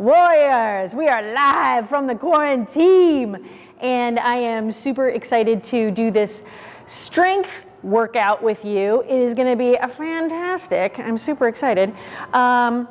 Warriors, we are live from the quarantine and I am super excited to do this strength workout with you. It is gonna be a fantastic, I'm super excited. Um,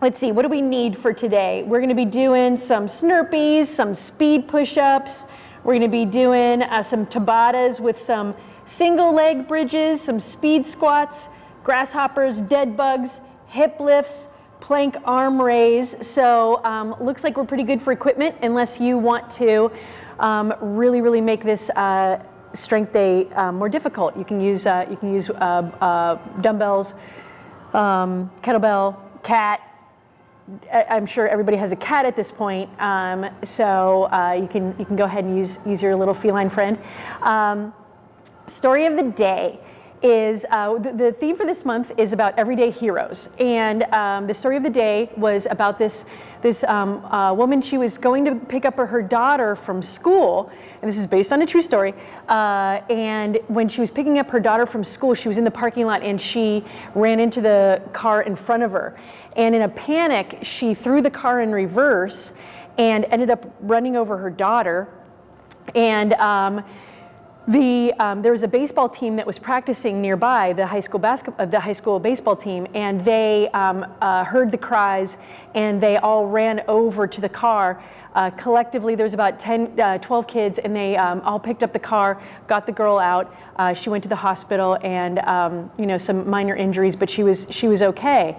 let's see, what do we need for today? We're gonna be doing some Snurpees, some speed push-ups. We're gonna be doing uh, some Tabatas with some single leg bridges, some speed squats, grasshoppers, dead bugs, hip lifts, plank arm raise. So um, looks like we're pretty good for equipment unless you want to um, really, really make this uh, strength day uh, more difficult. You can use, uh, you can use uh, uh, dumbbells, um, kettlebell, cat, I'm sure everybody has a cat at this point, um, so you can you can go ahead and use use your little feline friend. Um, story of the day is uh, the, the, theme for this month is about everyday heroes, and um, the story of the day was about this this um, uh, woman. She was going to pick up her, daughter from school, and this is based on a true story. Uh, and when she was picking up her daughter from school, she was in the parking lot and she ran into the car in front of her. And in a panic, she threw the car in reverse and ended up running over her daughter. And um, the, um, there was a baseball team that was practicing nearby, the high school, basketball, uh, the high school baseball team, and they um, uh, heard the cries and they all ran over to the car. Uh, collectively, there was about 10, uh, 12 kids and they um, all picked up the car, got the girl out. Uh, she went to the hospital and, um, you know, some minor injuries, but she was, she was okay.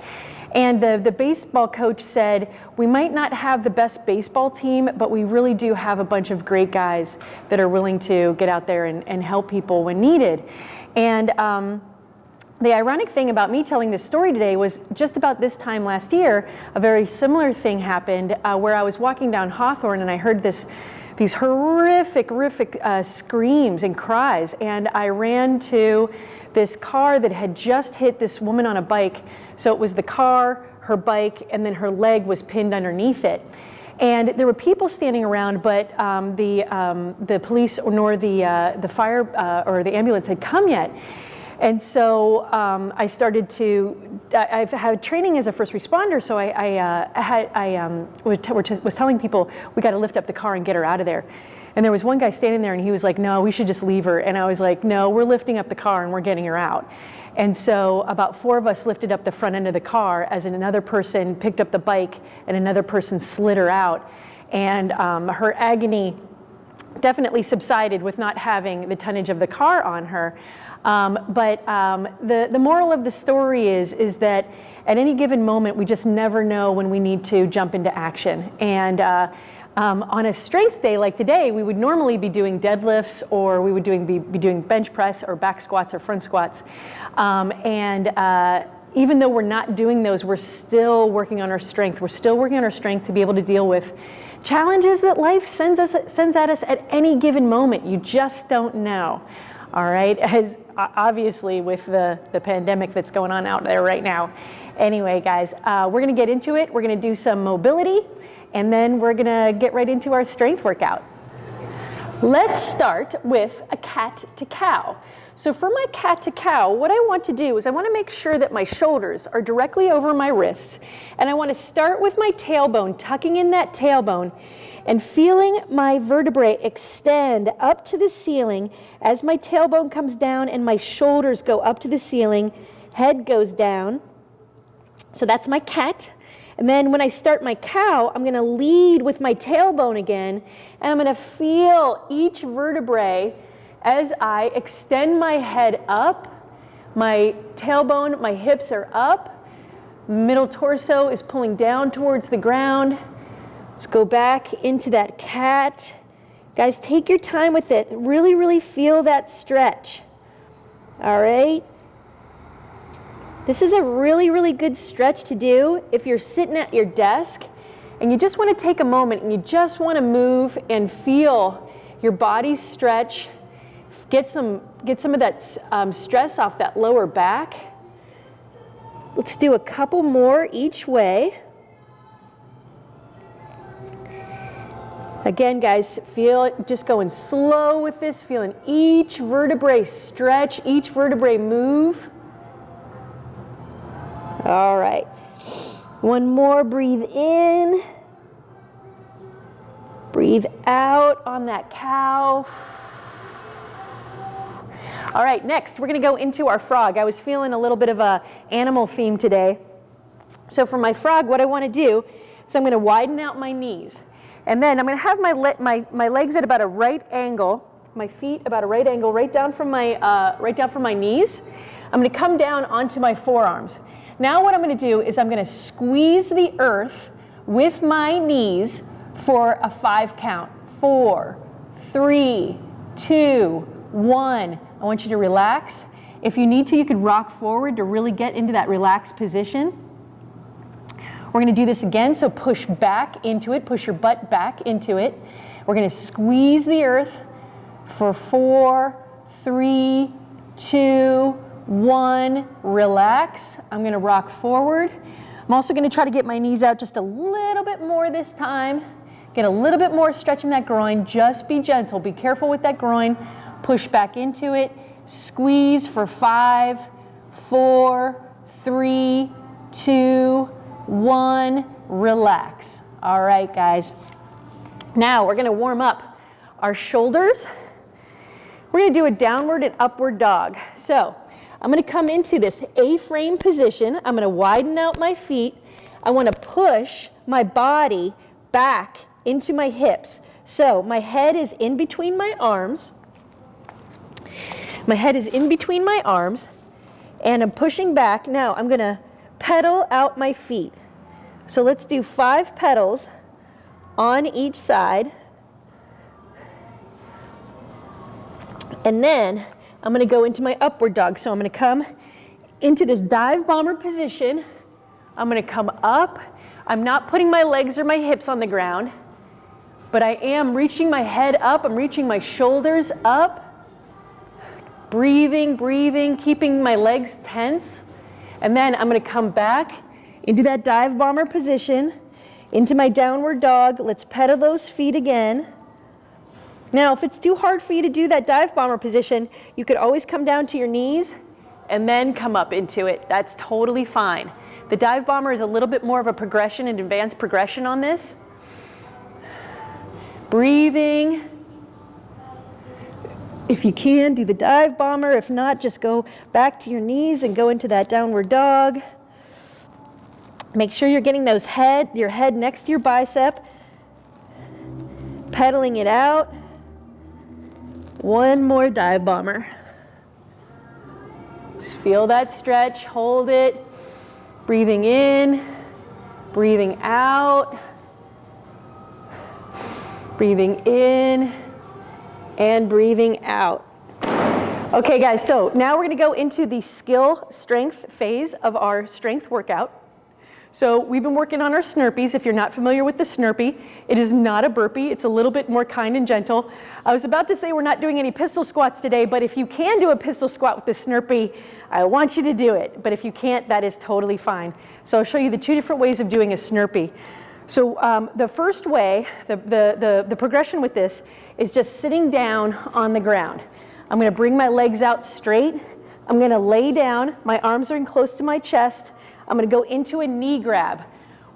And the, the baseball coach said, we might not have the best baseball team, but we really do have a bunch of great guys that are willing to get out there and, and help people when needed. And um, the ironic thing about me telling this story today was just about this time last year, a very similar thing happened uh, where I was walking down Hawthorne and I heard this these horrific, horrific uh, screams and cries. And I ran to this car that had just hit this woman on a bike. So it was the car, her bike, and then her leg was pinned underneath it. And there were people standing around, but um, the, um, the police nor the, uh, the fire uh, or the ambulance had come yet. And so um, I started to, I, have had training as a first responder, so I, I, uh, had, I um, was telling people, we got to lift up the car and get her out of there. And there was one guy standing there and he was like, no, we should just leave her. And I was like, no, we're lifting up the car and we're getting her out. And so about four of us lifted up the front end of the car as another person picked up the bike and another person slid her out. And um, her agony definitely subsided with not having the tonnage of the car on her. Um, but um, the, the moral of the story is, is that at any given moment, we just never know when we need to jump into action. And uh, um, on a strength day like today, we would normally be doing deadlifts or we would doing, be, be doing bench press or back squats or front squats. Um, and uh, even though we're not doing those, we're still working on our strength. We're still working on our strength to be able to deal with challenges that life sends, us, sends at us at any given moment. You just don't know. All right, as obviously with the, the pandemic that's going on out there right now. Anyway, guys, uh, we're gonna get into it. We're gonna do some mobility and then we're gonna get right into our strength workout. Let's start with a cat to cow. So for my cat to cow, what I want to do is I want to make sure that my shoulders are directly over my wrists. And I want to start with my tailbone, tucking in that tailbone and feeling my vertebrae extend up to the ceiling as my tailbone comes down and my shoulders go up to the ceiling, head goes down. So that's my cat. And then when I start my cow, I'm gonna lead with my tailbone again, and I'm gonna feel each vertebrae as I extend my head up. My tailbone, my hips are up. Middle torso is pulling down towards the ground. Let's go back into that cat. Guys, take your time with it. Really, really feel that stretch. All right. This is a really, really good stretch to do if you're sitting at your desk and you just want to take a moment and you just want to move and feel your body stretch, get some, get some of that um, stress off that lower back. Let's do a couple more each way. Again, guys, feel just going slow with this, feeling each vertebrae stretch, each vertebrae move. All right. One more, breathe in. Breathe out on that cow. All right, next we're gonna go into our frog. I was feeling a little bit of a animal theme today. So for my frog, what I wanna do is I'm gonna widen out my knees. And then I'm gonna have my, le my, my legs at about a right angle, my feet about a right angle, right down from my, uh, right down from my knees. I'm gonna come down onto my forearms. Now what I'm gonna do is I'm gonna squeeze the earth with my knees for a five count. Four, three, two, one. I want you to relax. If you need to, you could rock forward to really get into that relaxed position. We're gonna do this again, so push back into it, push your butt back into it. We're gonna squeeze the earth for four, three, two, one. Relax. I'm gonna rock forward. I'm also gonna try to get my knees out just a little bit more this time. Get a little bit more stretch in that groin. Just be gentle. Be careful with that groin. Push back into it. Squeeze for five, four, three, two, one, relax. All right, guys. Now we're gonna warm up our shoulders. We're gonna do a downward and upward dog. So I'm gonna come into this A-frame position. I'm gonna widen out my feet. I wanna push my body back into my hips. So my head is in between my arms. My head is in between my arms and I'm pushing back. Now I'm gonna pedal out my feet. So let's do five pedals on each side. And then I'm gonna go into my upward dog. So I'm gonna come into this dive bomber position. I'm gonna come up. I'm not putting my legs or my hips on the ground, but I am reaching my head up. I'm reaching my shoulders up. Breathing, breathing, keeping my legs tense. And then I'm gonna come back into that dive bomber position, into my downward dog. Let's pedal those feet again. Now, if it's too hard for you to do that dive bomber position, you could always come down to your knees and then come up into it. That's totally fine. The dive bomber is a little bit more of a progression, an advanced progression on this. Breathing. If you can, do the dive bomber. If not, just go back to your knees and go into that downward dog. Make sure you're getting those head, your head next to your bicep, pedaling it out. One more dive bomber. Just feel that stretch, hold it. Breathing in, breathing out. Breathing in and breathing out. Okay guys, so now we're gonna go into the skill strength phase of our strength workout. So we've been working on our Snurpees. If you're not familiar with the Snurpee, it is not a burpee. It's a little bit more kind and gentle. I was about to say we're not doing any pistol squats today, but if you can do a pistol squat with the Snurpee, I want you to do it. But if you can't, that is totally fine. So I'll show you the two different ways of doing a Snurpee. So um, the first way, the, the, the, the progression with this is just sitting down on the ground. I'm gonna bring my legs out straight. I'm gonna lay down. My arms are in close to my chest. I'm gonna go into a knee grab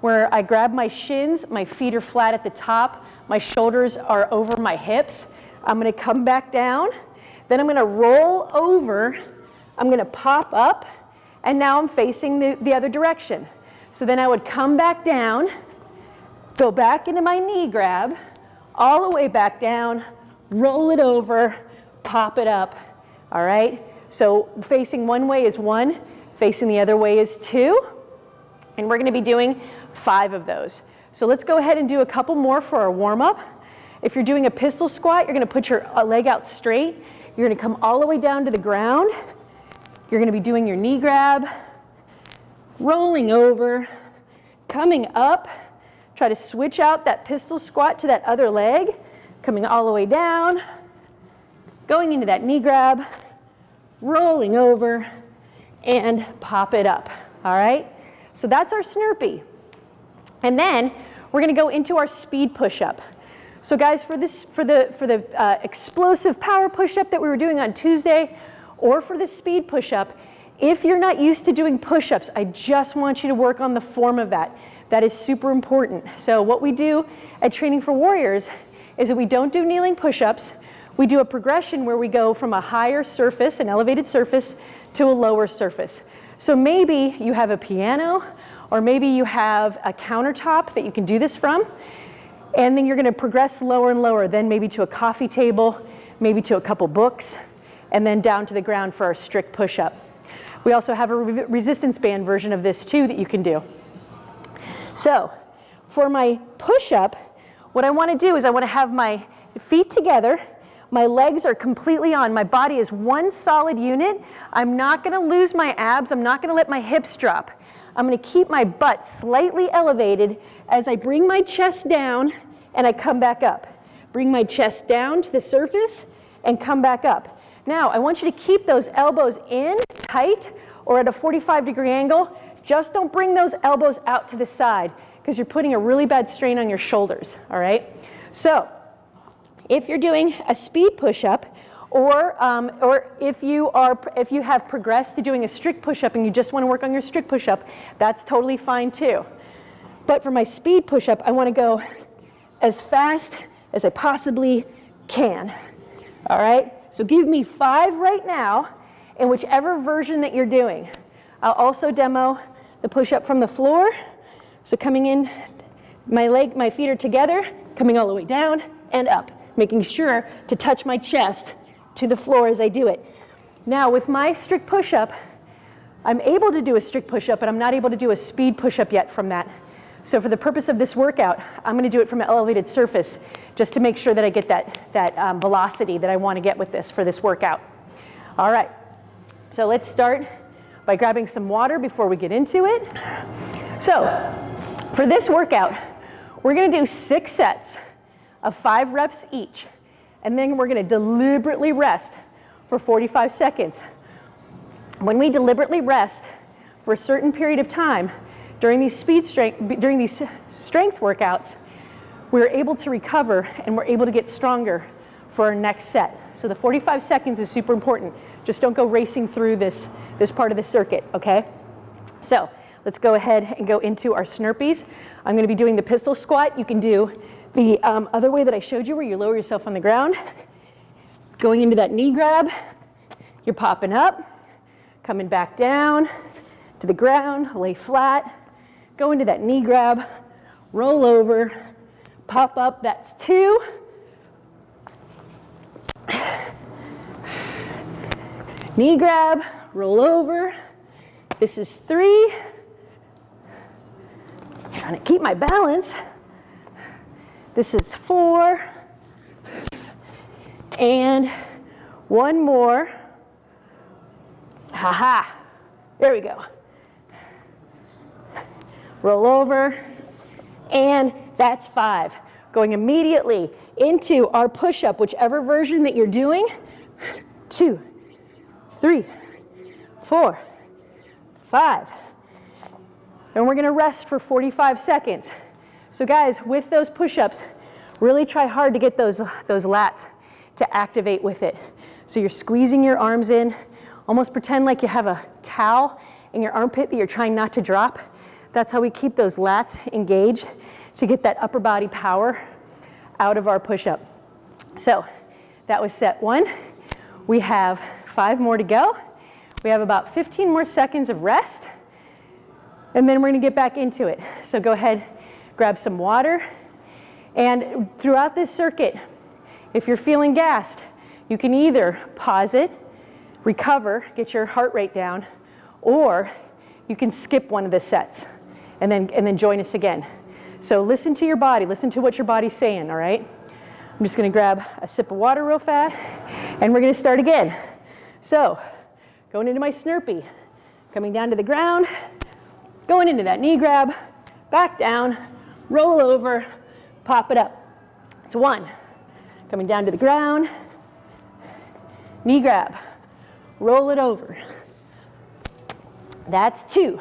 where I grab my shins, my feet are flat at the top, my shoulders are over my hips. I'm gonna come back down, then I'm gonna roll over, I'm gonna pop up, and now I'm facing the, the other direction. So then I would come back down, go back into my knee grab, all the way back down, roll it over, pop it up, all right? So facing one way is one, Facing the other way is two. And we're gonna be doing five of those. So let's go ahead and do a couple more for our warm up. If you're doing a pistol squat, you're gonna put your uh, leg out straight. You're gonna come all the way down to the ground. You're gonna be doing your knee grab, rolling over, coming up. Try to switch out that pistol squat to that other leg, coming all the way down, going into that knee grab, rolling over, and pop it up, all right? So that's our Snurpee. And then we're gonna go into our speed push-up. So guys, for, this, for the, for the uh, explosive power push-up that we were doing on Tuesday, or for the speed push-up, If you're not used to doing push-ups, I just want you to work on the form of that. That is super important. So what we do at Training for Warriors is that we don't do kneeling push-ups. We do a progression where we go from a higher surface, an elevated surface, to a lower surface. So maybe you have a piano, or maybe you have a countertop that you can do this from, and then you're gonna progress lower and lower, then maybe to a coffee table, maybe to a couple books, and then down to the ground for our strict push-up. We also have a re resistance band version of this too that you can do. So for my push-up, what I wanna do is I wanna have my feet together, my legs are completely on, my body is one solid unit. I'm not gonna lose my abs, I'm not gonna let my hips drop. I'm gonna keep my butt slightly elevated as I bring my chest down and I come back up. Bring my chest down to the surface and come back up. Now, I want you to keep those elbows in tight or at a 45 degree angle. Just don't bring those elbows out to the side because you're putting a really bad strain on your shoulders, all right? So, if you're doing a speed push-up, or, um, or if, you are, if you have progressed to doing a strict push-up and you just want to work on your strict push-up, that's totally fine too. But for my speed push-up, I want to go as fast as I possibly can, all right? So give me five right now in whichever version that you're doing. I'll also demo the push-up from the floor. So coming in, my leg, my feet are together, coming all the way down and up, making sure to touch my chest to the floor as I do it. Now with my strict push-up, I'm able to do a strict push-up, but I'm not able to do a speed push-up yet from that. So for the purpose of this workout, I'm gonna do it from an elevated surface just to make sure that I get that, that um, velocity that I want to get with this for this workout. All right, so let's start by grabbing some water before we get into it. So for this workout, we're going to do six sets of five reps each, and then we're going to deliberately rest for 45 seconds. When we deliberately rest for a certain period of time during these speed strength, during these strength workouts, we're able to recover and we're able to get stronger for our next set. So the 45 seconds is super important. Just don't go racing through this, this part of the circuit, okay? So let's go ahead and go into our Snurpees. I'm gonna be doing the pistol squat. You can do the um, other way that I showed you where you lower yourself on the ground. Going into that knee grab, you're popping up, coming back down to the ground, lay flat, go into that knee grab, roll over, pop up, that's two. Knee grab, roll over. This is three. Trying to keep my balance. This is four. And one more. Ha ha. There we go. Roll over. And that's five. Going immediately into our push-up, whichever version that you're doing. Two, three, four, five. And we're gonna rest for 45 seconds. So guys, with those push-ups, really try hard to get those, those lats to activate with it. So you're squeezing your arms in, almost pretend like you have a towel in your armpit that you're trying not to drop. That's how we keep those lats engaged to get that upper body power out of our push-up. So that was set one. We have five more to go. We have about 15 more seconds of rest. And then we're gonna get back into it. So go ahead, grab some water. And throughout this circuit, if you're feeling gassed, you can either pause it, recover, get your heart rate down, or you can skip one of the sets and then, and then join us again. So listen to your body, listen to what your body's saying, all right? I'm just gonna grab a sip of water real fast and we're gonna start again. So, going into my Snurpee, coming down to the ground, going into that knee grab, back down, roll over, pop it up. It's one. Coming down to the ground, knee grab, roll it over. That's two.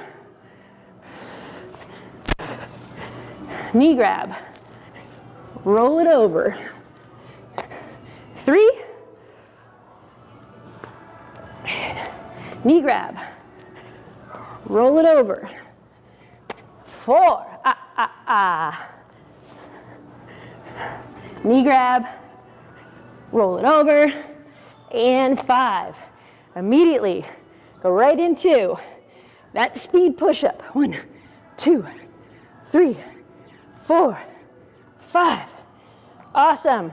knee grab, roll it over. Three, knee grab, roll it over. Four, ah, ah. Knee grab, roll it over, and five. Immediately go right into that speed push-up. One, two, three, four, five. Awesome.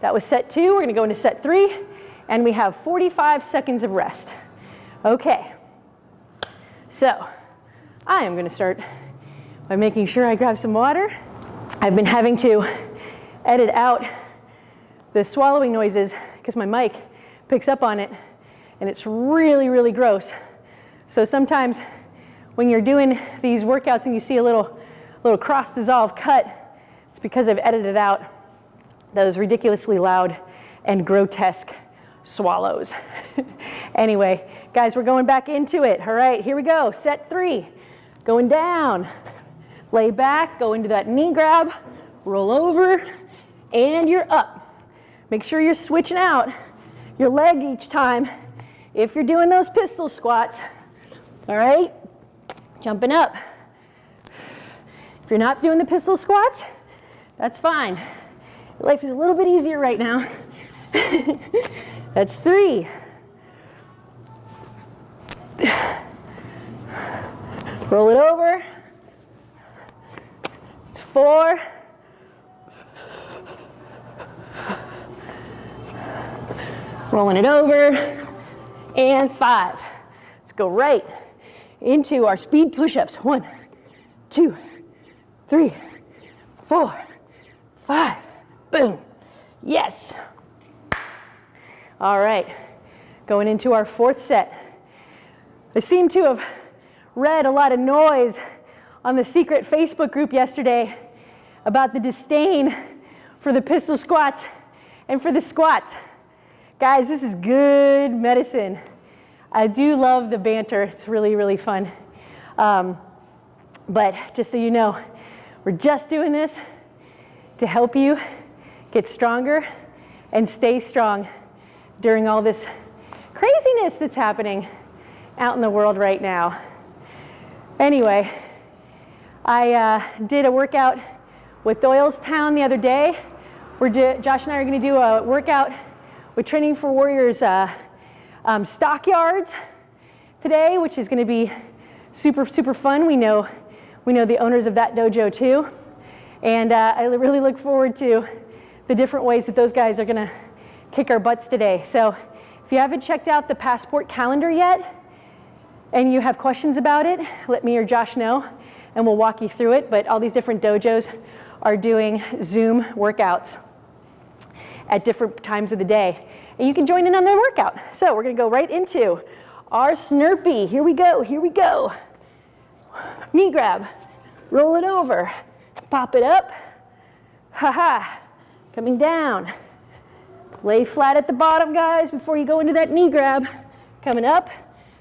That was set two. We're gonna go into set three, and we have 45 seconds of rest. Okay. So, I am gonna start by making sure I grab some water. I've been having to edit out the swallowing noises because my mic picks up on it and it's really, really gross. So sometimes when you're doing these workouts and you see a little, little cross dissolve cut, it's because I've edited out those ridiculously loud and grotesque swallows. anyway, guys, we're going back into it. All right, here we go. Set three. Going down. Lay back, go into that knee grab, roll over, and you're up. Make sure you're switching out your leg each time if you're doing those pistol squats. All right, jumping up. If you're not doing the pistol squats, that's fine. Life is a little bit easier right now. that's three. Roll it over. Four. Rolling it over. And five. Let's go right into our speed push-ups. One, two, three, four, five. Boom. Yes. All right. Going into our fourth set. I seem to have read a lot of noise on the secret Facebook group yesterday about the disdain for the pistol squats and for the squats. Guys, this is good medicine. I do love the banter. It's really, really fun. Um, but just so you know, we're just doing this to help you get stronger and stay strong during all this craziness that's happening out in the world right now. Anyway, I uh, did a workout with Doylestown the other day. We're Josh and I are going to do a workout with Training for Warriors uh, um, stockyards today, which is going to be super, super fun. We know, we know the owners of that dojo too. And uh, I really look forward to the different ways that those guys are going to kick our butts today. So if you haven't checked out the Passport calendar yet and you have questions about it, let me or Josh know and we'll walk you through it. But all these different dojos are doing Zoom workouts at different times of the day. And you can join in on their workout. So we're gonna go right into our Snurpee. Here we go, here we go. Knee grab, roll it over, pop it up, ha ha, coming down. Lay flat at the bottom, guys, before you go into that knee grab. Coming up,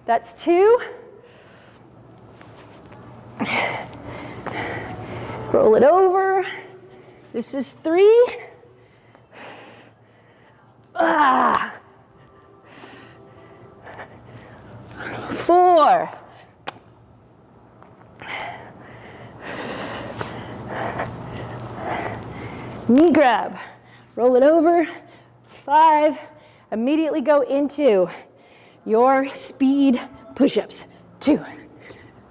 that's two. Roll it over. This is three. Ah. Four. Knee grab. Roll it over. Five. Immediately go into your speed push-ups. Two,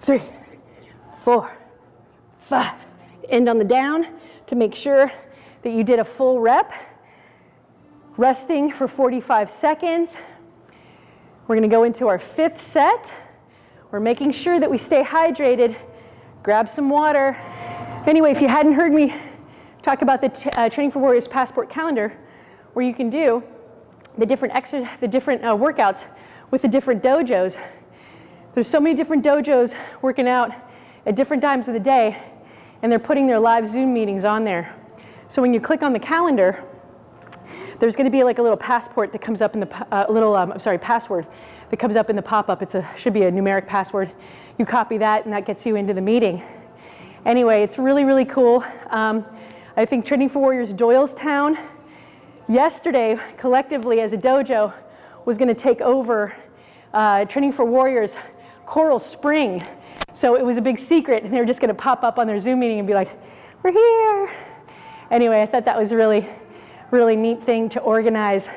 three, four, five. End on the down to make sure that you did a full rep resting for 45 seconds. We're gonna go into our fifth set. We're making sure that we stay hydrated. Grab some water. Anyway, if you hadn't heard me talk about the uh, Training for Warriors Passport calendar, where you can do the different, the different uh, workouts with the different dojos. There's so many different dojos working out at different times of the day, and they're putting their live Zoom meetings on there. So when you click on the calendar, there's going to be like a little passport that comes up in the, uh, little, um, I'm sorry, password that comes up in the pop-up. It's a, should be a numeric password. You copy that and that gets you into the meeting. Anyway, it's really, really cool. Um, I think Training for Warriors Doylestown yesterday collectively as a dojo was going to take over uh, Training for Warriors Coral Spring. So it was a big secret and they were just gonna pop up on their Zoom meeting and be like, we're here. Anyway, I thought that was a really, really neat thing to organize.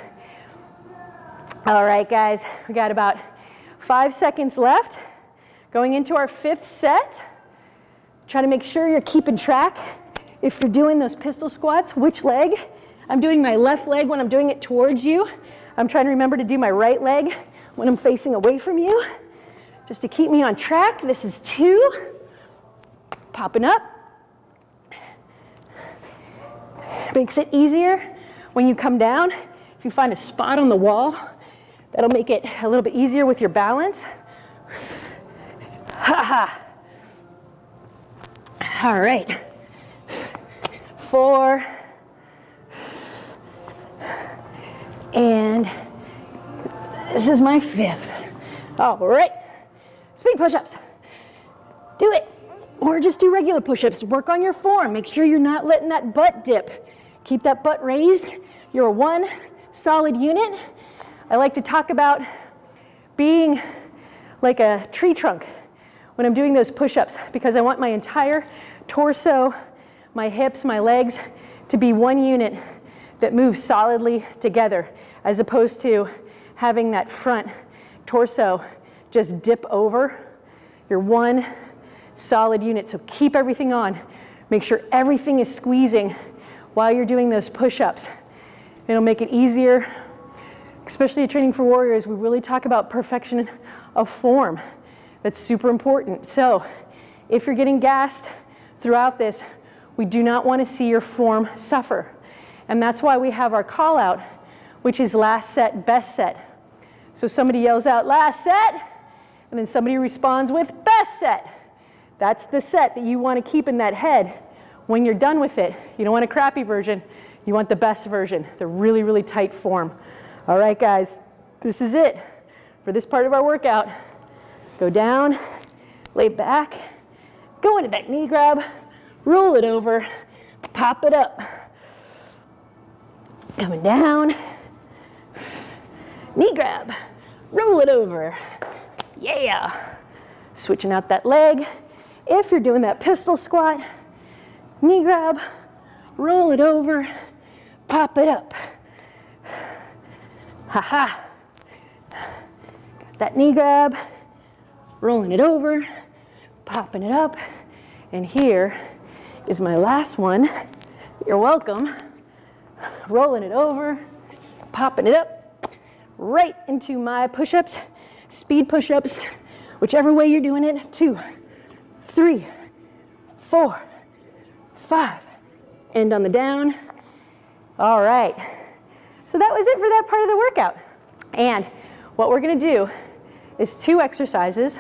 All right, guys, we got about five seconds left. Going into our fifth set. Try to make sure you're keeping track. If you're doing those pistol squats, which leg? I'm doing my left leg when I'm doing it towards you. I'm trying to remember to do my right leg when I'm facing away from you. Just to keep me on track, this is two. Popping up. Makes it easier when you come down. If you find a spot on the wall, that'll make it a little bit easier with your balance. Ha ha. All right. Four. And this is my fifth. All right. Speed push-ups. Do it. Or just do regular push-ups. Work on your form. Make sure you're not letting that butt dip. Keep that butt raised. You're one solid unit. I like to talk about being like a tree trunk when I'm doing those push-ups because I want my entire torso, my hips, my legs to be one unit that moves solidly together as opposed to having that front torso just dip over. You're one solid unit, so keep everything on. Make sure everything is squeezing while you're doing those push-ups. It'll make it easier, especially Training for Warriors, we really talk about perfection of form. That's super important. So if you're getting gassed throughout this, we do not want to see your form suffer. And that's why we have our call out, which is last set, best set. So somebody yells out last set, and then somebody responds with best set. That's the set that you want to keep in that head when you're done with it. You don't want a crappy version, you want the best version, the really, really tight form. All right, guys, this is it for this part of our workout. Go down, lay back, go into that knee grab, roll it over, pop it up. Coming down, knee grab, roll it over. Yeah. Switching out that leg. If you're doing that pistol squat, knee grab, roll it over, pop it up. Ha ha. Got that knee grab, rolling it over, popping it up, and here is my last one. You're welcome. Rolling it over, popping it up, right into my push-ups, speed push-ups, whichever way you're doing it. Two, three, four, five. End on the down. All right. So that was it for that part of the workout. And what we're gonna do is two exercises.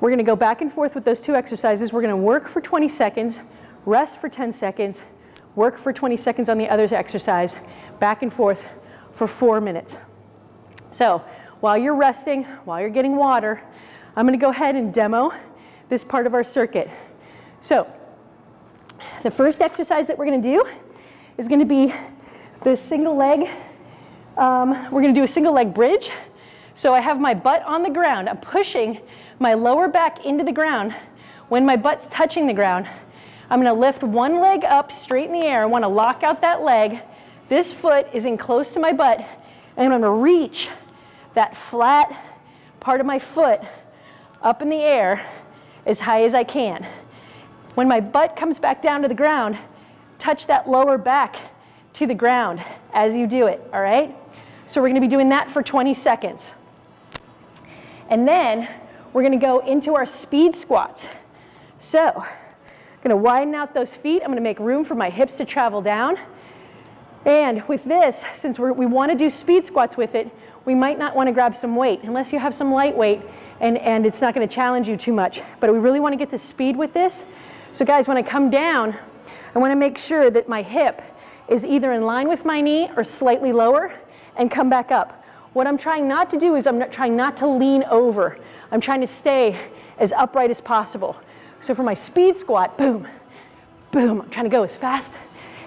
We're gonna go back and forth with those two exercises. We're gonna work for 20 seconds, rest for 10 seconds, work for 20 seconds on the other exercise, back and forth for four minutes. So while you're resting, while you're getting water, I'm gonna go ahead and demo this part of our circuit. So the first exercise that we're gonna do is gonna be the single leg. Um, we're gonna do a single leg bridge. So I have my butt on the ground. I'm pushing my lower back into the ground. When my butt's touching the ground, I'm gonna lift one leg up straight in the air. I wanna lock out that leg. This foot is in close to my butt, and I'm gonna reach that flat part of my foot up in the air as high as I can. When my butt comes back down to the ground, touch that lower back to the ground as you do it, all right? So we're gonna be doing that for 20 seconds. And then we're gonna go into our speed squats. So, I'm gonna widen out those feet. I'm gonna make room for my hips to travel down. And with this, since we wanna do speed squats with it, we might not wanna grab some weight unless you have some light weight and, and it's not gonna challenge you too much. But we really wanna get the speed with this. So guys, when I come down, I wanna make sure that my hip is either in line with my knee or slightly lower and come back up. What I'm trying not to do is I'm not trying not to lean over. I'm trying to stay as upright as possible. So for my speed squat, boom, boom, I'm trying to go as fast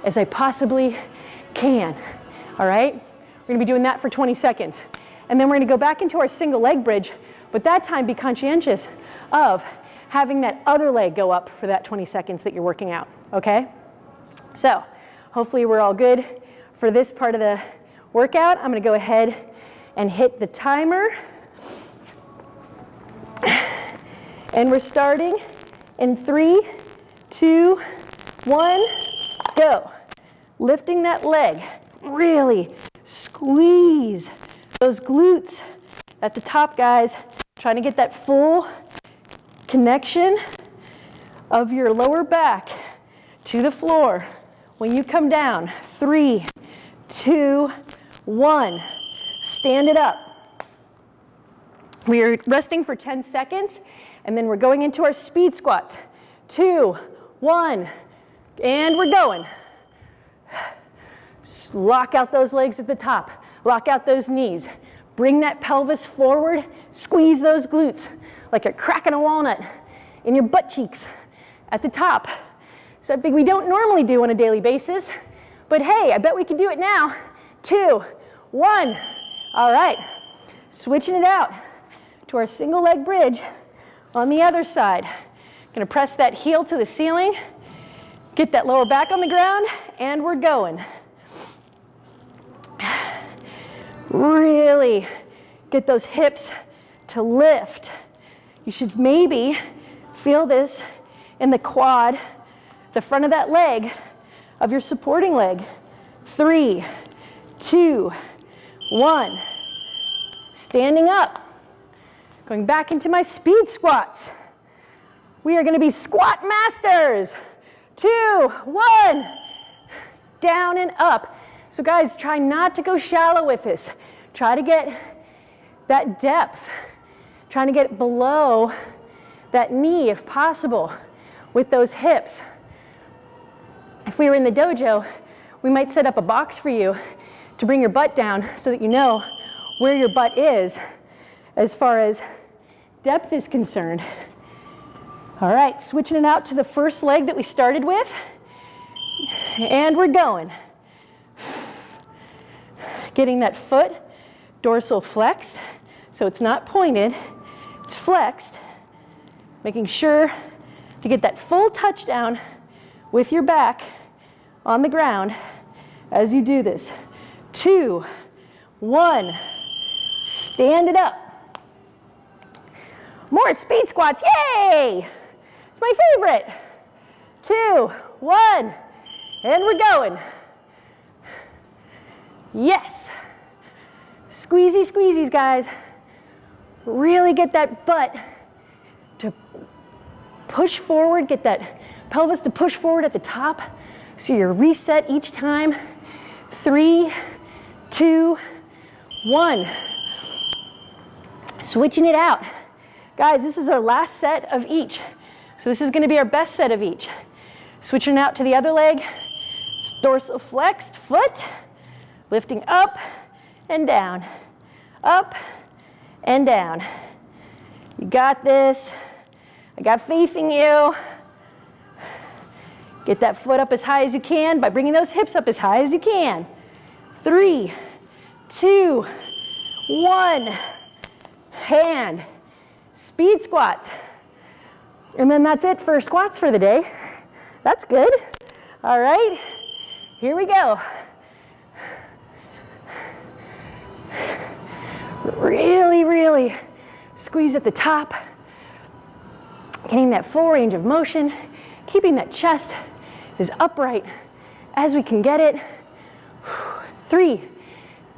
as I possibly can. All right? We're gonna be doing that for 20 seconds. And then we're gonna go back into our single leg bridge, But that time, be conscientious of having that other leg go up for that 20 seconds that you're working out, okay? So hopefully we're all good for this part of the workout. I'm gonna go ahead and hit the timer. And we're starting in three, two, one, go. Lifting that leg, really squeeze those glutes at the top, guys. Trying to get that full connection of your lower back to the floor. When you come down, three, two, one, stand it up. We are resting for 10 seconds, and then we're going into our speed squats. Two, one, and we're going. Lock out those legs at the top. Lock out those knees. Bring that pelvis forward. Squeeze those glutes like you're cracking a walnut in your butt cheeks at the top. Something we don't normally do on a daily basis, but hey, I bet we can do it now. Two, one. All right, switching it out to our single leg bridge on the other side. Gonna press that heel to the ceiling, get that lower back on the ground, and we're going. Really get those hips to lift. You should maybe feel this in the quad, the front of that leg of your supporting leg. Three, two, one. Standing up. Going back into my speed squats. We are gonna be squat masters. Two, one. Down and up. So guys, try not to go shallow with this. Try to get that depth. Trying to get below that knee if possible with those hips. If we were in the dojo, we might set up a box for you to bring your butt down so that you know where your butt is as far as depth is concerned. All right, switching it out to the first leg that we started with. And we're going getting that foot dorsal flexed so it's not pointed, it's flexed, making sure to get that full touchdown with your back on the ground as you do this. Two, one, stand it up. More speed squats, yay! It's my favorite. Two, one, and we're going. Yes. Squeezy squeezies, guys. Really get that butt to push forward, get that pelvis to push forward at the top. So you're reset each time. Three, two, one. Switching it out. Guys, this is our last set of each. So this is gonna be our best set of each. Switching out to the other leg. It's dorsal flexed foot lifting up and down, up and down. You got this. I got faith in you. Get that foot up as high as you can by bringing those hips up as high as you can. Three, two, one. Hand. Speed squats. And then that's it for squats for the day. That's good. All right, here we go. Really, really squeeze at the top, getting that full range of motion, keeping that chest as upright as we can get it. Three,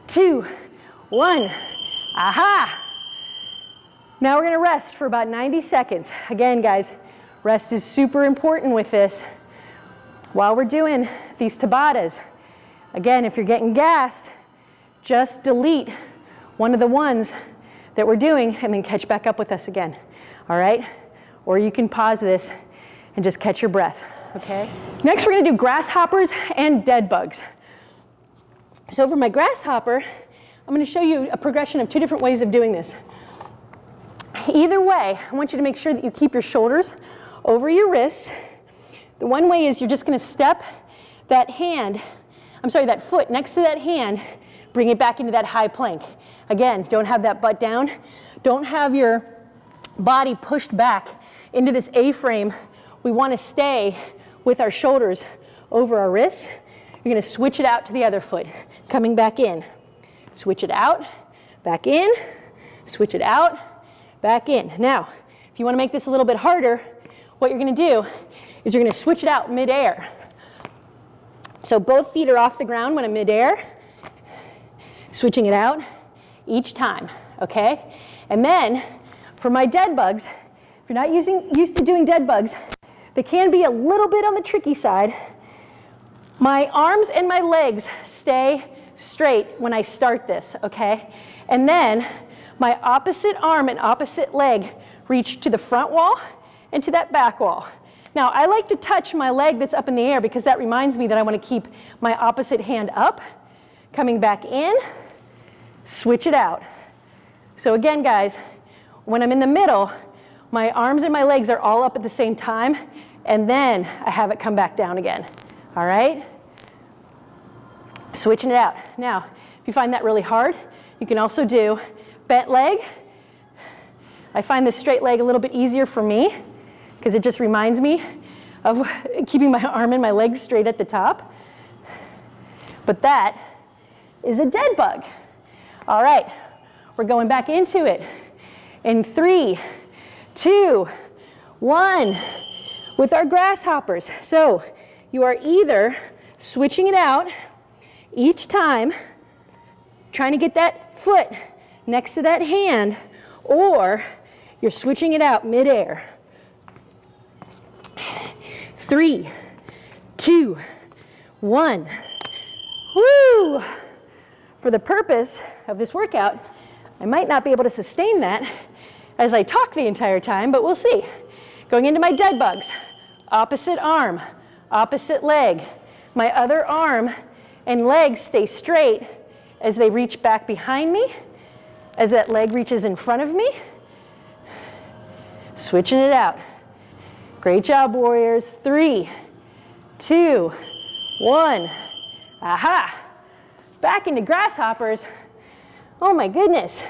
two, one. Aha! Now we're gonna rest for about 90 seconds. Again, guys, rest is super important with this. While we're doing these Tabatas, again, if you're getting gassed, just delete one of the ones that we're doing and then catch back up with us again, all right? Or you can pause this and just catch your breath, okay? Next, we're gonna do grasshoppers and dead bugs. So for my grasshopper, I'm gonna show you a progression of two different ways of doing this. Either way, I want you to make sure that you keep your shoulders over your wrists. The one way is you're just gonna step that hand, I'm sorry, that foot next to that hand, bring it back into that high plank. Again, don't have that butt down. Don't have your body pushed back into this A-frame. We want to stay with our shoulders over our wrists. You're going to switch it out to the other foot, coming back in. Switch it out, back in, switch it out, back in. Now, if you want to make this a little bit harder, what you're going to do is you're going to switch it out midair. So both feet are off the ground when I'm midair, switching it out each time, okay? And then for my dead bugs, if you're not using, used to doing dead bugs, they can be a little bit on the tricky side. My arms and my legs stay straight when I start this, okay? And then my opposite arm and opposite leg reach to the front wall and to that back wall. Now, I like to touch my leg that's up in the air because that reminds me that I want to keep my opposite hand up, coming back in, switch it out. So again, guys, when I'm in the middle, my arms and my legs are all up at the same time, and then I have it come back down again. All right? Switching it out. Now, if you find that really hard, you can also do bent leg. I find the straight leg a little bit easier for me because it just reminds me of keeping my arm and my legs straight at the top. But that is a dead bug. All right, we're going back into it. In three, two, one, with our grasshoppers. So you are either switching it out each time, trying to get that foot next to that hand, or you're switching it out midair. Three, two, one. Woo! For the purpose of this workout, I might not be able to sustain that as I talk the entire time, but we'll see. Going into my dead bugs, opposite arm, opposite leg. My other arm and leg stay straight as they reach back behind me, as that leg reaches in front of me. Switching it out. Great job, warriors. Three, two, one. Aha. Back into grasshoppers. Oh my goodness.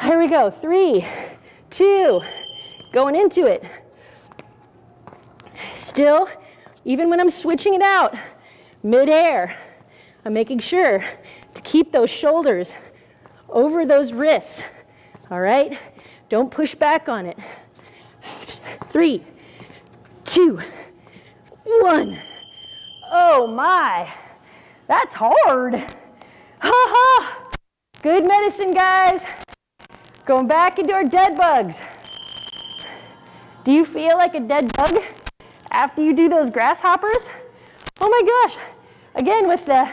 Here we go. Three, two, going into it. Still, even when I'm switching it out, midair, I'm making sure to keep those shoulders over those wrists. All right? Don't push back on it. Three, two, one. Oh my, that's hard. Ha ha. Good medicine, guys. Going back into our dead bugs. Do you feel like a dead bug after you do those grasshoppers? Oh my gosh. Again, with the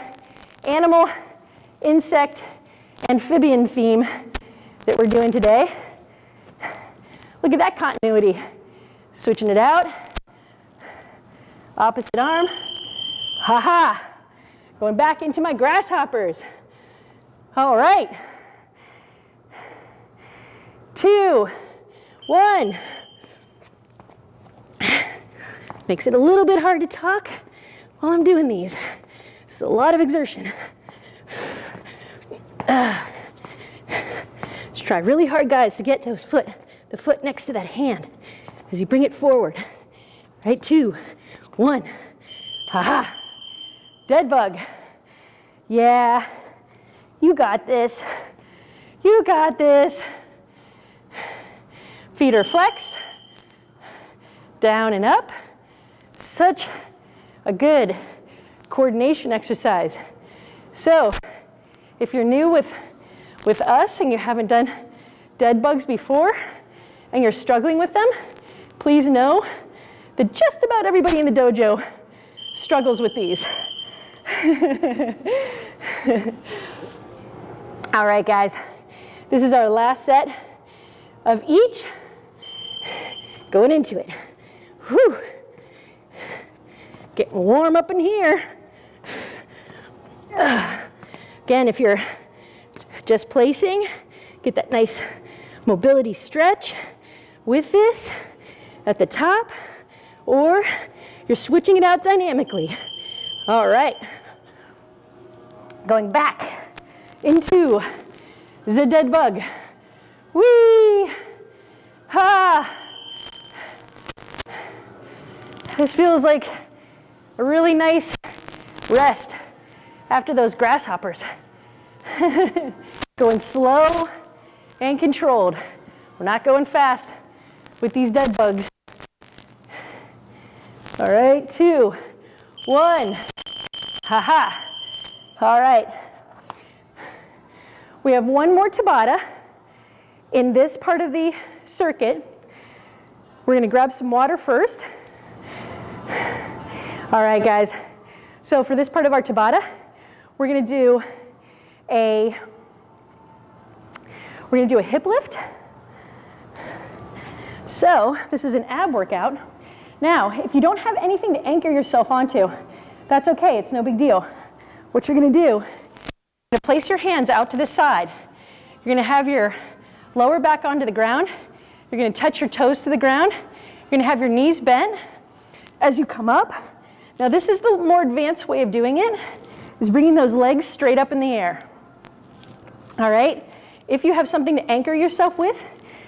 animal, insect, amphibian theme that we're doing today. Look at that continuity. Switching it out. Opposite arm. Ha ha. Going back into my grasshoppers. All right. Two, one. Makes it a little bit hard to talk while I'm doing these. It's a lot of exertion. Uh, just try really hard, guys, to get those foot, the foot next to that hand as you bring it forward. Right, two, one. Ha Dead bug. Yeah, you got this. You got this. Feet are flexed, down and up. Such a good coordination exercise. So if you're new with, with us and you haven't done dead bugs before and you're struggling with them, please know that just about everybody in the dojo struggles with these. All right, guys, this is our last set of each. Going into it. Whew. Getting warm up in here. Again, if you're just placing, get that nice mobility stretch with this at the top, or you're switching it out dynamically. All right. Going back into the dead bug. Whee! Ha! This feels like a really nice rest after those grasshoppers. going slow and controlled. We're not going fast with these dead bugs. All right, two, one. Ha ha. All right. We have one more Tabata in this part of the circuit. We're going to grab some water first. All right, guys. So for this part of our Tabata, we're going to do a we're to do a hip lift. So this is an ab workout. Now, if you don't have anything to anchor yourself onto, that's okay, it's no big deal. What you're gonna do, you're gonna place your hands out to the side. You're gonna have your lower back onto the ground. You're gonna touch your toes to the ground. You're gonna have your knees bent as you come up. Now this is the more advanced way of doing it, is bringing those legs straight up in the air. All right, if you have something to anchor yourself with,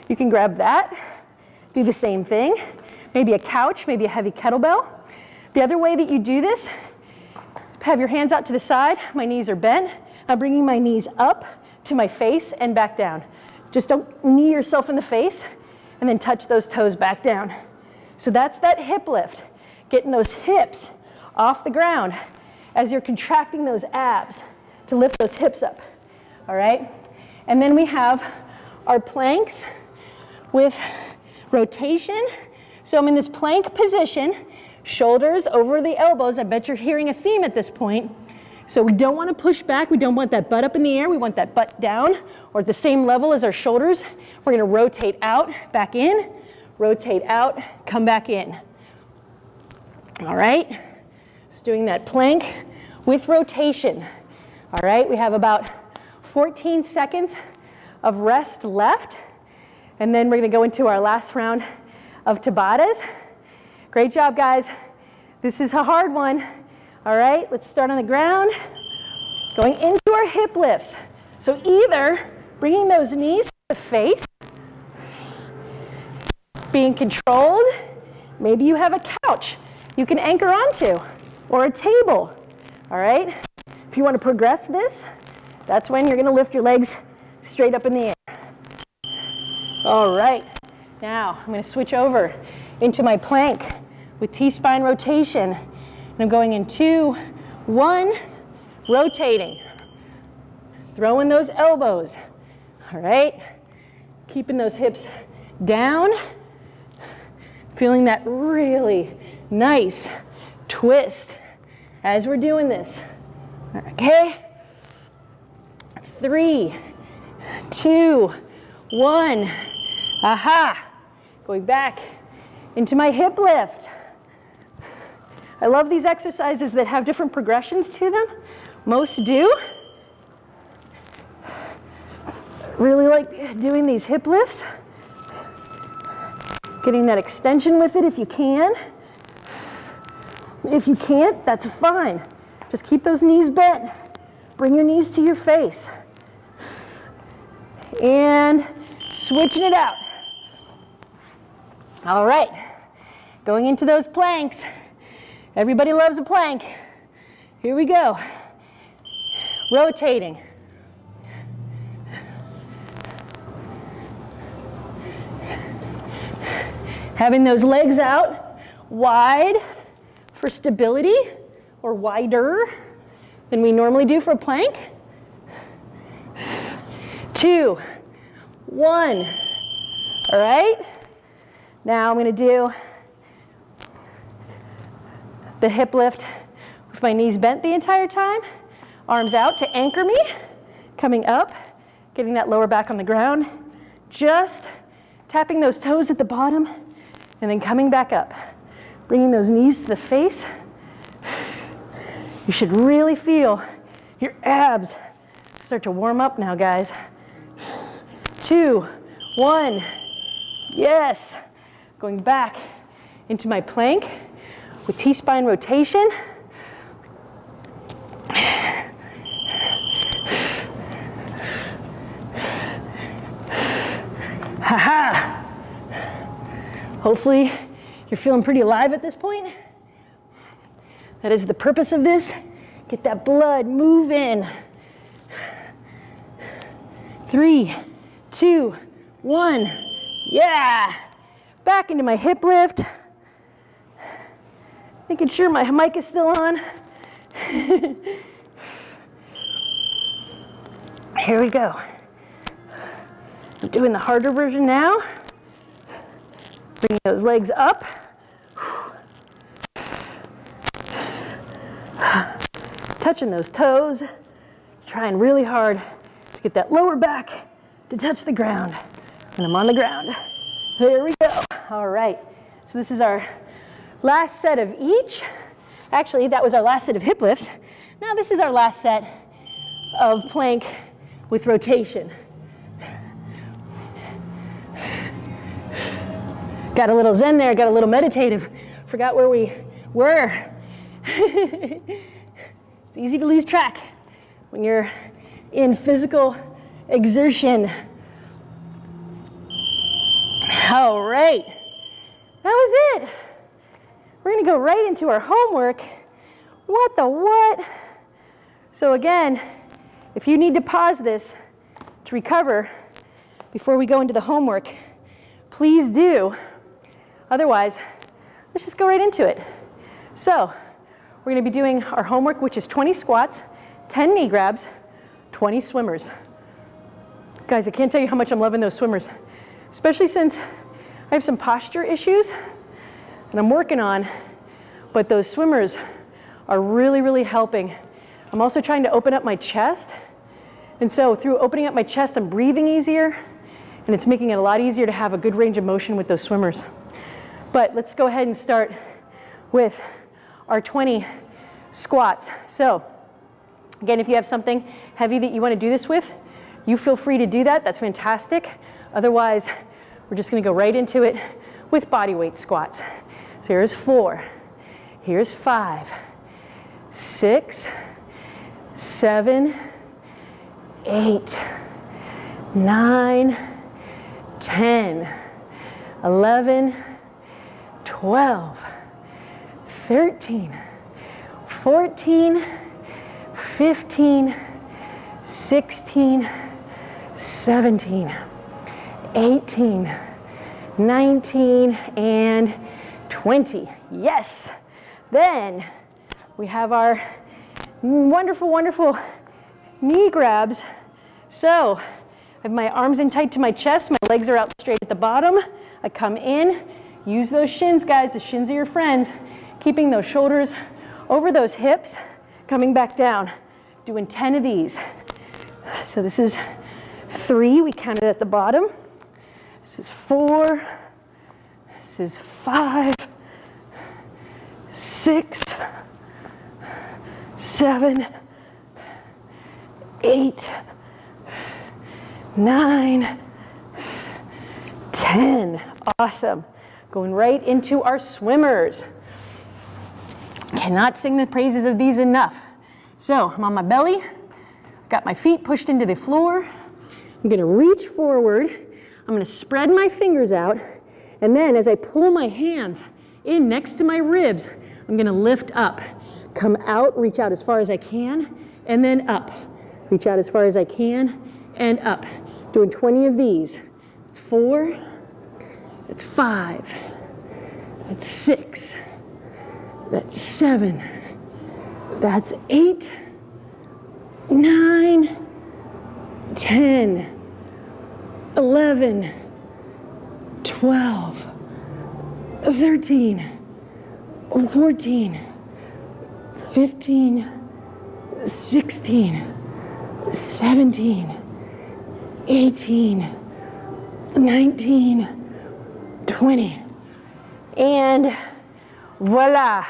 you can grab that, do the same thing maybe a couch, maybe a heavy kettlebell. The other way that you do this, have your hands out to the side, my knees are bent. I'm bringing my knees up to my face and back down. Just don't knee yourself in the face and then touch those toes back down. So that's that hip lift, getting those hips off the ground as you're contracting those abs to lift those hips up, all right? And then we have our planks with rotation so I'm in this plank position, shoulders over the elbows. I bet you're hearing a theme at this point. So we don't want to push back. We don't want that butt up in the air. We want that butt down or at the same level as our shoulders. We're going to rotate out, back in, rotate out, come back in. All right. So doing that plank with rotation. All right. We have about 14 seconds of rest left. And then we're going to go into our last round of Tabatas. Great job, guys. This is a hard one. All right, let's start on the ground. Going into our hip lifts. So either bringing those knees to the face, being controlled, maybe you have a couch you can anchor onto, or a table, all right? If you want to progress this, that's when you're going to lift your legs straight up in the air. All right. Now I'm going to switch over into my plank with T-spine rotation. And I'm going in two, one, rotating. Throwing those elbows, all right? Keeping those hips down. Feeling that really nice twist as we're doing this. Okay? Three, two, one. Aha! Going back into my hip lift. I love these exercises that have different progressions to them. Most do. Really like doing these hip lifts. Getting that extension with it if you can. If you can't, that's fine. Just keep those knees bent. Bring your knees to your face. And switching it out. All right, going into those planks. Everybody loves a plank. Here we go. Rotating. Having those legs out wide for stability or wider than we normally do for a plank. Two, one, all right? Now I'm going to do the hip lift with my knees bent the entire time, arms out to anchor me, coming up, getting that lower back on the ground, just tapping those toes at the bottom, and then coming back up, bringing those knees to the face. You should really feel your abs start to warm up now, guys. Two, one, yes. Going back into my plank with T-spine rotation. Ha Hopefully you're feeling pretty alive at this point. That is the purpose of this. Get that blood moving. Three, two, one. Yeah. Back into my hip lift. Making sure my mic is still on. Here we go. I'm doing the harder version now. Bringing those legs up. Touching those toes. Trying really hard to get that lower back to touch the ground. And I'm on the ground. There we go. All right. So this is our last set of each. Actually, that was our last set of hip lifts. Now this is our last set of plank with rotation. Got a little zen there, got a little meditative. Forgot where we were. it's easy to lose track when you're in physical exertion. All right, that was it. We're gonna go right into our homework. What the what? So again, if you need to pause this to recover before we go into the homework, please do. Otherwise, let's just go right into it. So we're gonna be doing our homework, which is 20 squats, 10 knee grabs, 20 swimmers. Guys, I can't tell you how much I'm loving those swimmers, especially since I have some posture issues and I'm working on, but those swimmers are really, really helping. I'm also trying to open up my chest. And so through opening up my chest, I'm breathing easier and it's making it a lot easier to have a good range of motion with those swimmers. But let's go ahead and start with our 20 squats. So again, if you have something heavy that you want to do this with, you feel free to do that. That's fantastic. Otherwise, we're just going to go right into it with body weight squats. So here's four, here's five, six, seven, eight, nine, 10, 11, 12, 13, 14, 15, 16, 17, 18, 19, and 20. Yes. Then we have our wonderful, wonderful knee grabs. So I have my arms in tight to my chest. My legs are out straight at the bottom. I come in, Use those shins, guys. The shins are your friends. Keeping those shoulders over those hips, coming back down. Doing 10 of these. So this is three, we counted at the bottom. This is four. This is five, six, seven, eight, nine, ten. Awesome. Going right into our swimmers. Cannot sing the praises of these enough. So I'm on my belly, got my feet pushed into the floor. I'm gonna reach forward. I'm gonna spread my fingers out. And then as I pull my hands in next to my ribs, I'm gonna lift up. Come out, reach out as far as I can, and then up. Reach out as far as I can, and up. Doing 20 of these. It's four, that's five. That's six. That's seven. That's eight, nine, ten, eleven, twelve, thirteen, fourteen, fifteen, sixteen, seventeen, eighteen, nineteen. 20. And voila.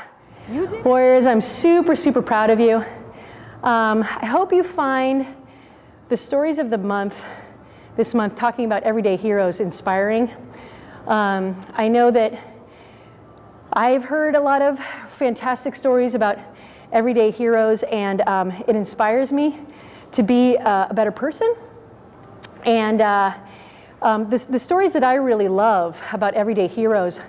Warriors, I'm super, super proud of you. Um, I hope you find the stories of the month, this month, talking about everyday heroes inspiring. Um, I know that I've heard a lot of fantastic stories about everyday heroes and um, it inspires me to be uh, a better person. And uh, Um, the, the, stories that I really love about everyday heroes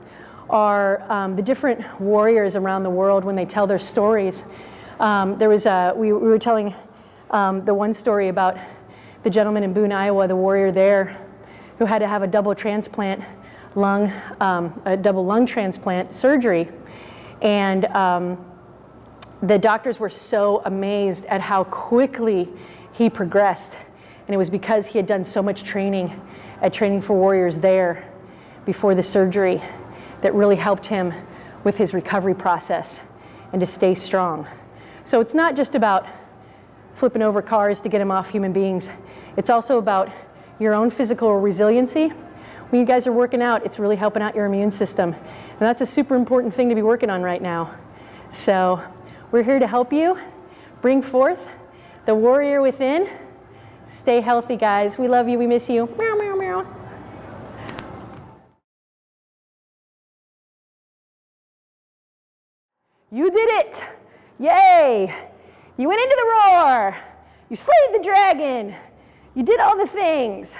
are um, the different warriors around the world when they tell their stories. Um, there was a, we, we were telling um, the one story about the gentleman in Boone, Iowa, the warrior there, who had to have a double transplant lung, um, a double lung transplant surgery. And um, the doctors were so amazed at how quickly he progressed. And it was because he had done so much training at Training for Warriors there before the surgery that really helped him with his recovery process and to stay strong. So it's not just about flipping over cars to get him off human beings. It's also about your own physical resiliency. When you guys are working out, it's really helping out your immune system. And that's a super important thing to be working on right now. So we're here to help you bring forth the warrior within. Stay healthy, guys. We love you. We miss you. Meow, meow, meow. You did it! Yay! You went into the roar! You slayed the dragon! You did all the things!